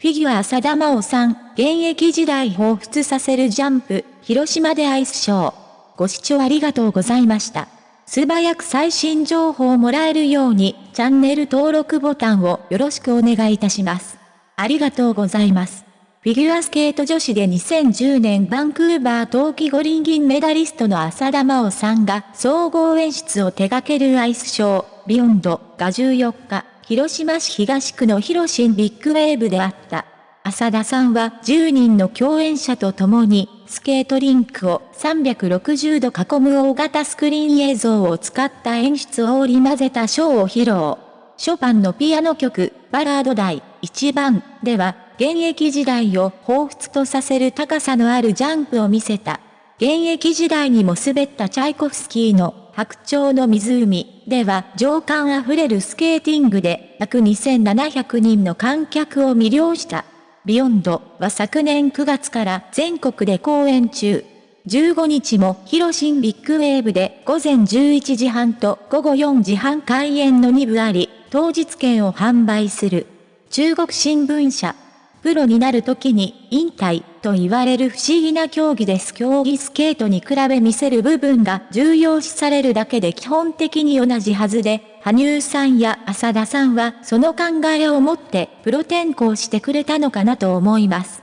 フィギュア浅田真央さん、現役時代彷彿させるジャンプ、広島でアイスショー。ご視聴ありがとうございました。素早く最新情報をもらえるように、チャンネル登録ボタンをよろしくお願いいたします。ありがとうございます。フィギュアスケート女子で2010年バンクーバー冬季五輪銀メダリストの浅田真央さんが総合演出を手掛けるアイスショー、ビヨンドが14日、広島市東区の広新ビッグウェーブであった。浅田さんは10人の共演者と共に、スケートリンクを360度囲む大型スクリーン映像を使った演出を織り交ぜたショーを披露。ショパンのピアノ曲、バラード第1番では、現役時代を彷彿とさせる高さのあるジャンプを見せた。現役時代にも滑ったチャイコフスキーの白鳥の湖では情感あふれるスケーティングで約2700人の観客を魅了した。ビヨンドは昨年9月から全国で公演中。15日もひろしんビッグウェーブで午前11時半と午後4時半開演の2部あり、当日券を販売する。中国新聞社プロになる時に引退と言われる不思議な競技です。競技スケートに比べ見せる部分が重要視されるだけで基本的に同じはずで、羽生さんや浅田さんはその考えを持ってプロ転向してくれたのかなと思います。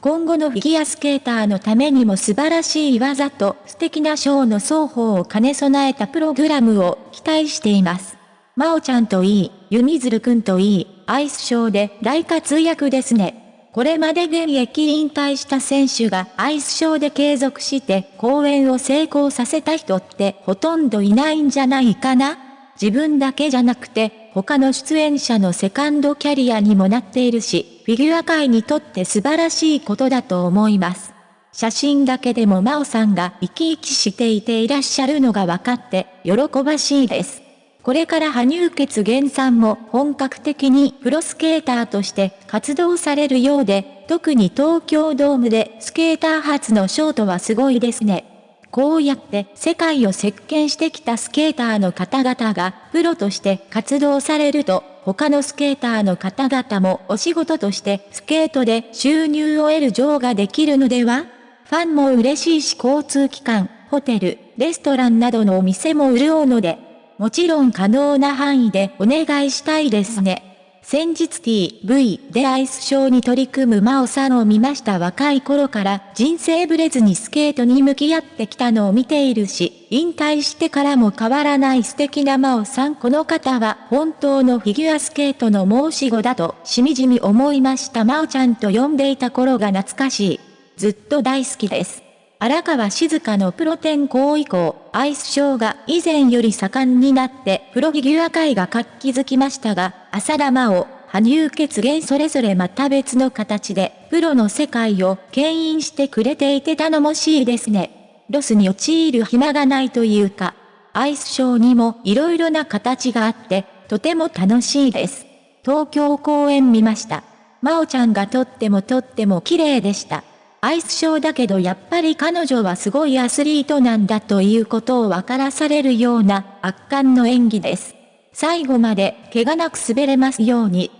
今後のフィギュアスケーターのためにも素晴らしい技と素敵なショーの双方を兼ね備えたプログラムを期待しています。まおちゃんといい、ゆみずるくんといい、アイスショーで大活躍ですね。これまで現役引退した選手がアイスショーで継続して公演を成功させた人ってほとんどいないんじゃないかな？自分だけじゃなくて他の出演者のセカンドキャリアにもなっているし、フィギュア界にとって素晴らしいことだと思います。写真だけでも真央さんが生き生きしていていらっしゃるのが分かって喜ばしいです。これから羽生結弦さんも本格的にプロスケーターとして活動されるようで、特に東京ドームでスケーター初のショートはすごいですね。こうやって世界を席巻してきたスケーターの方々がプロとして活動されると、他のスケーターの方々もお仕事としてスケートで収入を得る上ができるのでは？ファンも嬉しいし交通機関、ホテル、レストランなどのお店も潤うので、もちろん可能な範囲でお願いしたいですね。先日 TV でアイスショーに取り組む真央さんを見ました若い頃から人生ブレずにスケートに向き合ってきたのを見ているし、引退してからも変わらない素敵な真央さんこの方は本当のフィギュアスケートの申し子だとしみじみ思いました真央ちゃんと呼んでいた頃が懐かしい。ずっと大好きです。荒川静香のプロ転向以降、アイスショーが以前より盛んになってプロフィギュア界が活気づきましたが、浅田真央、羽生結弦それぞれまた別の形で、プロの世界を牽引してくれていて頼もしいですね。ロスに陥る暇がないというか、アイスショーにも色々な形があって、とても楽しいです。東京公演見ました。真央ちゃんがとってもとっても綺麗でした。アイスショーだけどやっぱり彼女はすごいアスリートなんだということを分からされるような圧巻の演技です。最後まで怪我なく滑れますように。